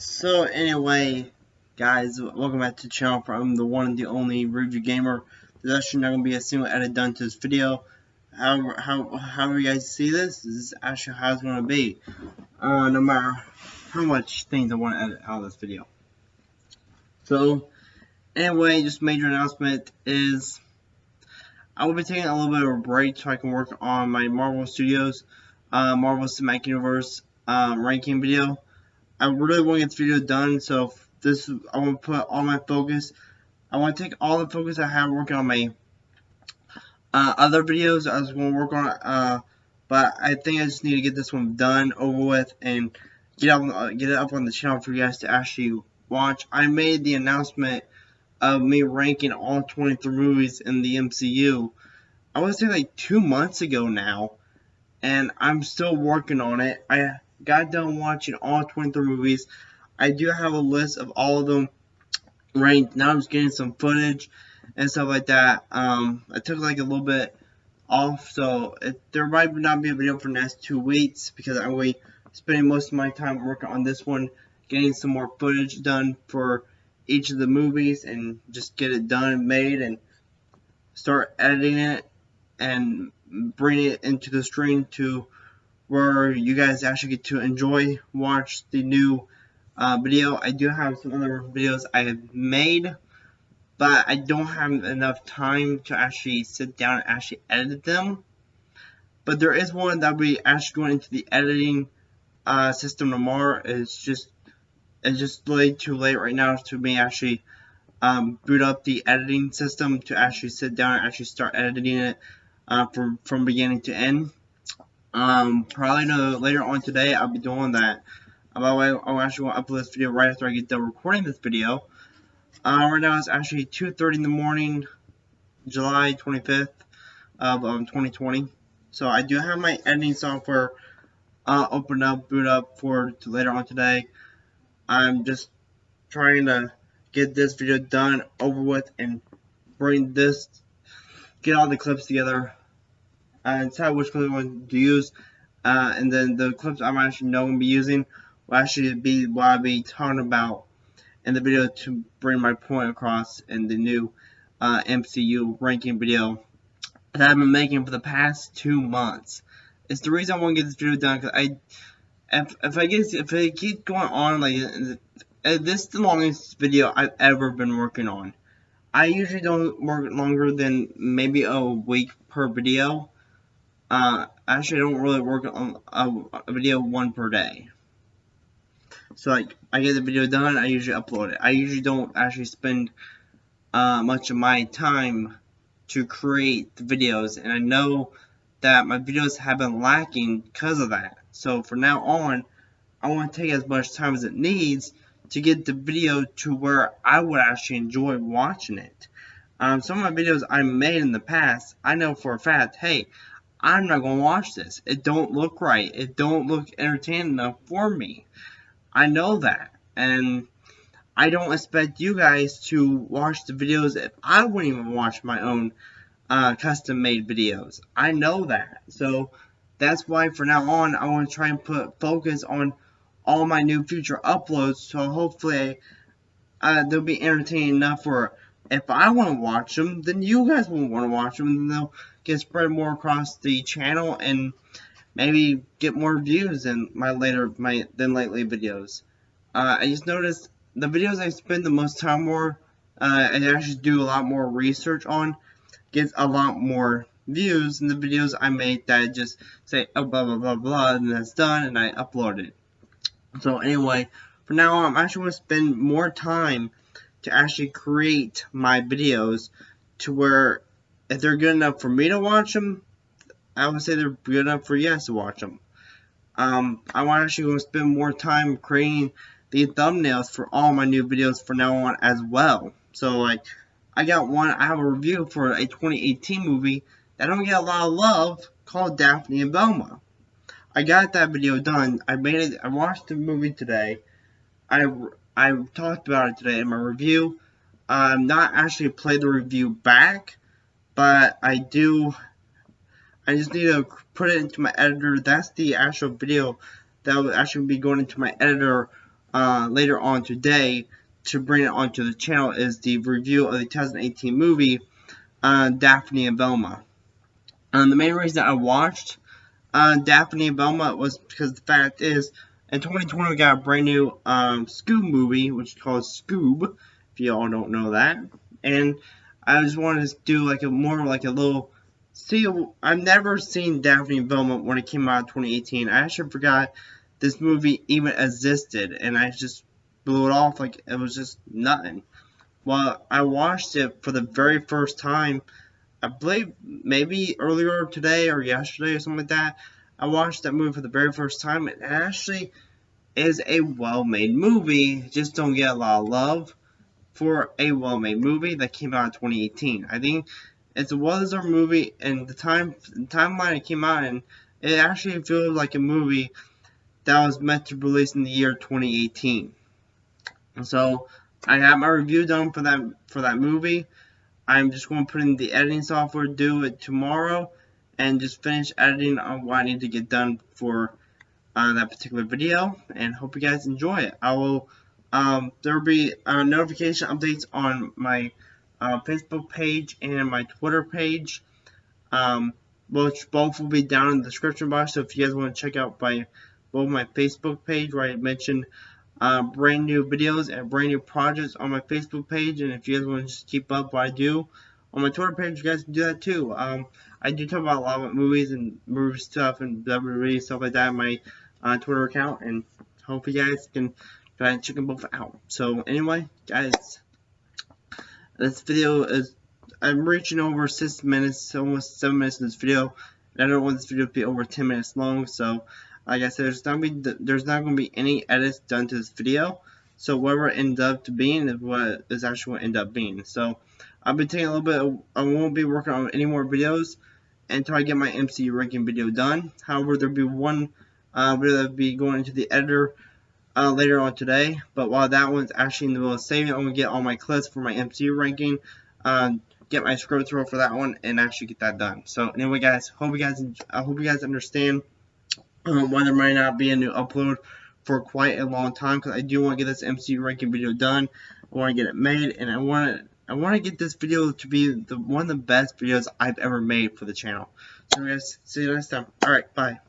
So anyway, guys, welcome back to the channel from the one and the only Review Gamer. There's actually not going to be a single edit done to this video. However, how, however you guys see this, this is actually how it's going to be. Uh, no matter how much things I want to edit out of this video. So, anyway, just major announcement is I will be taking a little bit of a break so I can work on my Marvel Studios, uh, Marvel Cinematic Universe um, ranking video. I really want to get this video done, so this I want to put all my focus. I want to take all the focus I have working on my uh, other videos. I was going to work on uh, but I think I just need to get this one done, over with, and get up, uh, get it up on the channel for you guys to actually watch. I made the announcement of me ranking all 23 movies in the MCU. I to say like two months ago now, and I'm still working on it. I got done watching all 23 movies. I do have a list of all of them ranked. Now I'm just getting some footage and stuff like that. Um, I took like a little bit off, so it, there might not be a video for the next two weeks because I'm be spending most of my time working on this one, getting some more footage done for each of the movies and just get it done and made and start editing it and bring it into the stream to where you guys actually get to enjoy, watch the new uh, video. I do have some other videos I have made, but I don't have enough time to actually sit down and actually edit them. But there is one that be actually going into the editing uh, system tomorrow. It's just it's just late too late right now to me actually um, boot up the editing system to actually sit down and actually start editing it uh, from from beginning to end. Um, probably no, later on today, I'll be doing that. By the way, I actually upload this video right after I get done recording this video. Uh, right now it's actually 2.30 in the morning, July 25th of um, 2020. So I do have my editing software uh, open up, boot up for later on today. I'm just trying to get this video done, over with, and bring this, get all the clips together and decide which clip I want to use. Uh, and then the clips I'm actually going to be using will actually be what I'll be talking about in the video to bring my point across in the new uh, MCU ranking video that I've been making for the past two months. It's the reason I want to get this video done because I, if, if I get if it keeps going on like uh, this is the longest video I've ever been working on. I usually don't work longer than maybe a week per video. Uh, actually, I don't really work on a, a, video one per day. So, like, I get the video done, I usually upload it. I usually don't actually spend uh, much of my time to create the videos, and I know that my videos have been lacking because of that. So, from now on, I want to take as much time as it needs to get the video to where I would actually enjoy watching it. Um, some of my videos I made in the past, I know for a fact, hey, I'm not going to watch this. It don't look right. It don't look entertaining enough for me. I know that. And I don't expect you guys to watch the videos if I wouldn't even watch my own uh, custom made videos. I know that. So that's why for now on I want to try and put focus on all my new future uploads so hopefully uh, they'll be entertaining enough for if I want to watch them, then you guys will want to watch them, and they'll get spread more across the channel, and maybe get more views than my later my than lately videos. Uh, I just noticed the videos I spend the most time more, uh, I actually do a lot more research on, gets a lot more views than the videos I make that I just say oh blah blah blah blah and that's done and I upload it. So anyway, for now I'm actually going to spend more time to actually create my videos to where if they're good enough for me to watch them, I would say they're good enough for you guys to watch them. Um, I'm actually going to spend more time creating the thumbnails for all my new videos from now on as well. So like, I got one, I have a review for a 2018 movie that don't get a lot of love called Daphne and Velma. I got that video done. I made it, I watched the movie today. I I talked about it today in my review. I'm not actually play the review back, but I do. I just need to put it into my editor. That's the actual video that will actually be going into my editor uh, later on today to bring it onto the channel is the review of the 2018 movie uh, Daphne and Velma. Um, the main reason I watched uh, Daphne and Velma was because the fact is, in 2020 we got a brand new um, Scoob movie, which is called Scoob, if y'all don't know that. And I just wanted to do like a more like a little see. I've never seen Daphne Velma when it came out in 2018. I actually forgot this movie even existed, and I just blew it off like it was just nothing. Well, I watched it for the very first time I believe maybe earlier today or yesterday or something like that. I watched that movie for the very first time, it actually is a well-made movie. Just don't get a lot of love for a well-made movie that came out in 2018. I think it's a well-deserved movie, and the time the timeline it came out in, it actually feels like a movie that was meant to release in the year 2018. So I have my review done for that for that movie. I'm just going to put in the editing software, do it tomorrow, and just finish editing on what I need to get done for uh, that particular video, and hope you guys enjoy it. I will, um, there will be uh, notification updates on my uh, Facebook page and my Twitter page, um, which both will be down in the description box, so if you guys want to check out my both my Facebook page where I mentioned uh, brand new videos and brand new projects on my Facebook page. And if you guys want to just keep up what I do on my Twitter page, you guys can do that too. Um, I do talk about a lot of movies and movie stuff and WWE stuff like that on my uh, Twitter account. And hope you guys can ahead and check them both out. So anyway, guys, this video is I'm reaching over six minutes, almost seven minutes in this video. And I don't want this video to be over 10 minutes long, so like I said, there's not be there's not going to be any edits done to this video. So whatever it ends up to being is what is actually what end up being. So I've been taking a little bit. Of, I won't be working on any more videos until I get my MCU ranking video done. However, there'll be one uh, video that'll be going into the editor uh, later on today. But while that one's actually in the middle of saving, I'm gonna get all my clips for my MCU ranking. Uh, get my scroll throw for that one and actually get that done. So anyway, guys, hope you guys I hope you guys understand um, why there might not be a new upload for quite a long time because I do want to get this MCU ranking video done. I want to get it made and I want to I want to get this video to be the one of the best videos I've ever made for the channel. So guys, see you next time. Alright, bye.